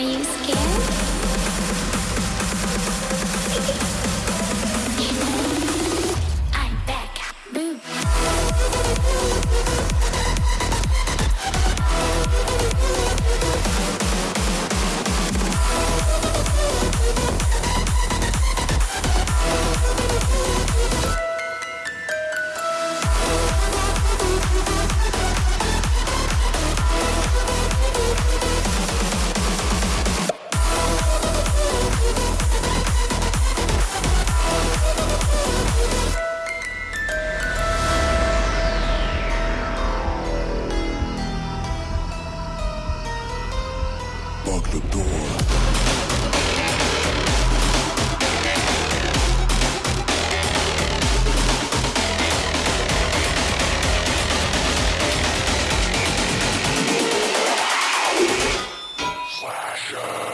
you scared? Lock the door. Slasher.